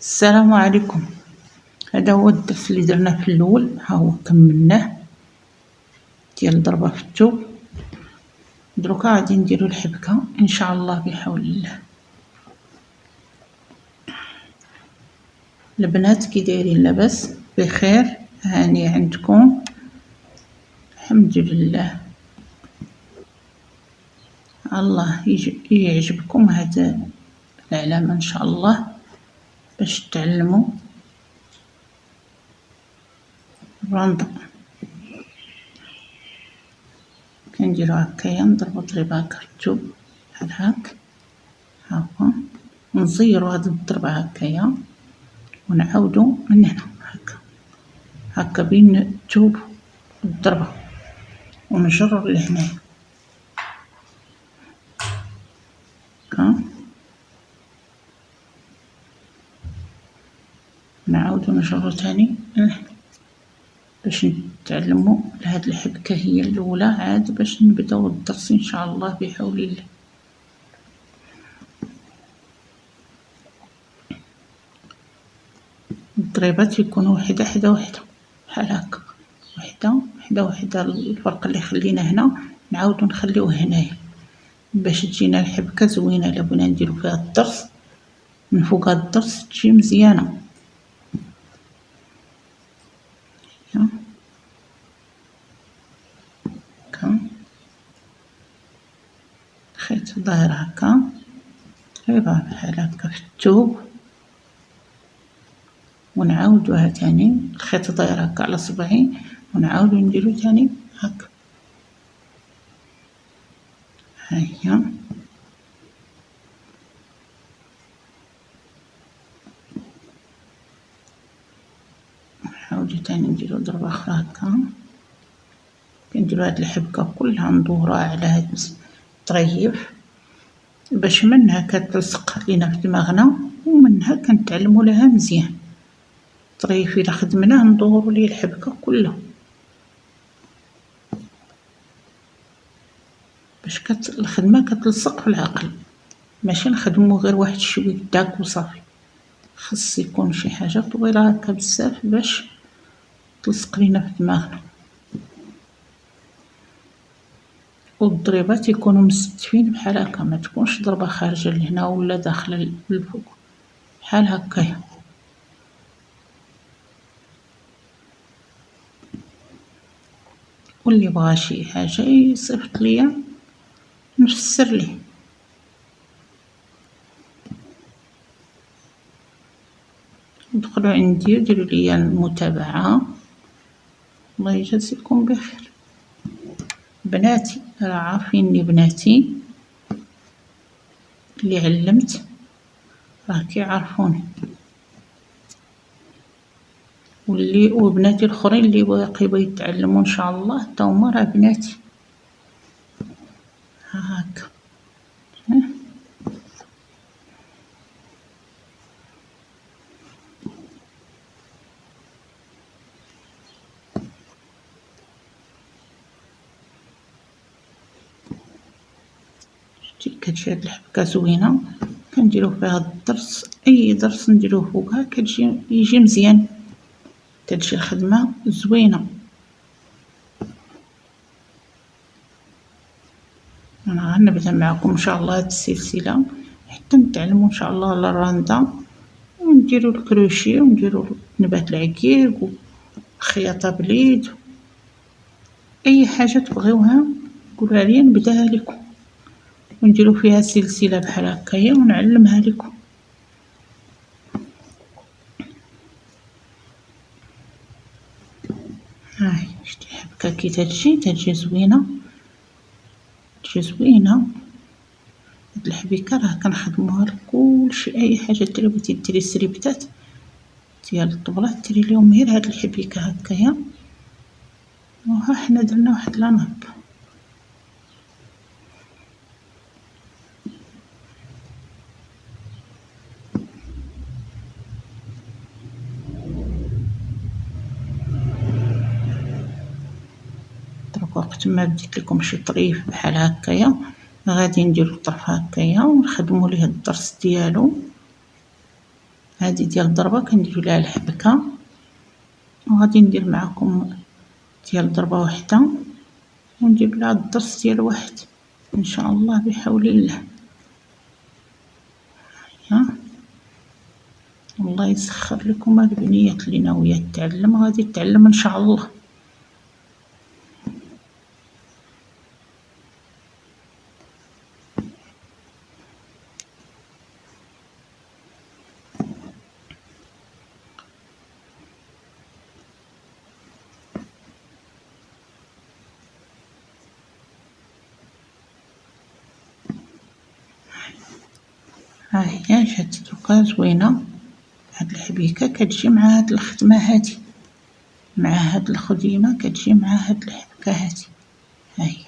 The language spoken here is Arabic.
السلام عليكم. هذا هو الدرس اللي درنا في الأول. ها هو كملناه ديال الضربه في الثوب. دروكا غادي نديرو الحبكة إن شاء الله بحول الله. البنات كي دايرين لاباس بخير. هاني عندكم. الحمد لله. الله يعجبكم هذا العلامة إن شاء الله. باش تعلموا الرندا كنديرو هكايا نضربو هكا الثوب بحال هاك. ها هو. نزيرو هاد الضربة هكايا ونعاودو من هنا هكا. هكا بين الثوب والضربة. ونجرر لهنايا هكا نعاودو نجرو تاني باش نتعلمو هاد الحبكة هي الأولى. عاد باش نبدأو الدرس إن شاء الله بحول الله. الضريبات يكونوا وحدة حدا وحدة. بحال هكا. وحدة حدا وحدة. الفرق اللي خلينا هنا نعاودو نخليوه هنايا. باش تجينا الحبكة زوينة. الا بغينا نديرو فيها الدرس. من فوق الدرس تجي مزيانة هكا خيط ظاهر هكا تقريبا بحال هكا في الثوب ونعاودوها تاني. الخيط داير هكا على صبعي. ونعاودو نديرو تاني هكا. هيا نعاودو تاني نديرو ضربة أخرى هكا. كنديرو هاد الحبكة كلها ندورها على هاد الطريف باش منها كتلصق لينا في دماغنا ومنها كنتعلمو لها مزيان. الطريف الا خدمناه ندورو ليه الحبكة كلها. باش كت... الخدمة كتلصق في العقل. ماشي نخدمو غير واحد شوية داك وصافي. خص يكون شي حاجة طويلة هكا بزاف باش تلصق لينا في دماغنا. والضريبات يكونوا مستفين بحال هكا ما تكونش ضربة خارجة لهنا ولا داخلة للفوق بحال هكايا واللي بغى شي حاجة يصيفط ليا نفسر ليه. ادخلوا عندي وديروا لي المتابعة. الله يجازيكم بخير. بناتي. راه عارفيني بناتي. اللي علمت راه كيعرفوني. واللي وبناتي الأخرين اللي باقي يتعلموا إن شاء الله. حتى هما راه بناتي. هاكا. كتجي هاد الحبكة زوينة. كنديرو فيها الدرس أي درس نديروه فوقها كتجي يجي مزيان. كتجي الخدمة زوينة. أنا غنبدأ معكم إن شاء الله هاد السلسلة. حتى نتعلموا إن شاء الله الراندا ونديرو الكروشي ونديرو نبات العقيق والخياطة باليد. أي حاجة تبغيوها قولوا لي نبدأها لكم. ونديرو فيها سلسلة بحال هكايا ونعلمها لكم. هاي شتي حبكة كي تجي تجي زوينة. تجي زوينة. هاد الحبيكة راه كنخدموها لكلشي أي حاجة ديري بغيتي ديري سريبتات ديال الطبلات ديري ليهم غير هاد الحبيكة هكايا. وها حنا درنا واحد لاناب. وقت ما بديت لكم شي طريف بحال هكايا غادي نديرو الطرف هكايا ونخدمو ليه الضرس ديالو. هادي ديال الضربة كنديرو ليها الحبكة. وغادي ندير معاكم ديال ضربة وحدة. وندير لها الضرس ديال واحد إن شاء الله بحول الله. ها؟ الله يسخر لكم البنيات اللي ناوية تتعلم غادي تتعلم إن شاء الله. ها هي جات دوكا زوينه هاد الحبيكة كتجي مع هاد الخدمة هادي مع هاد الخديمة كتجي مع هاد الحبكه هادي هاهي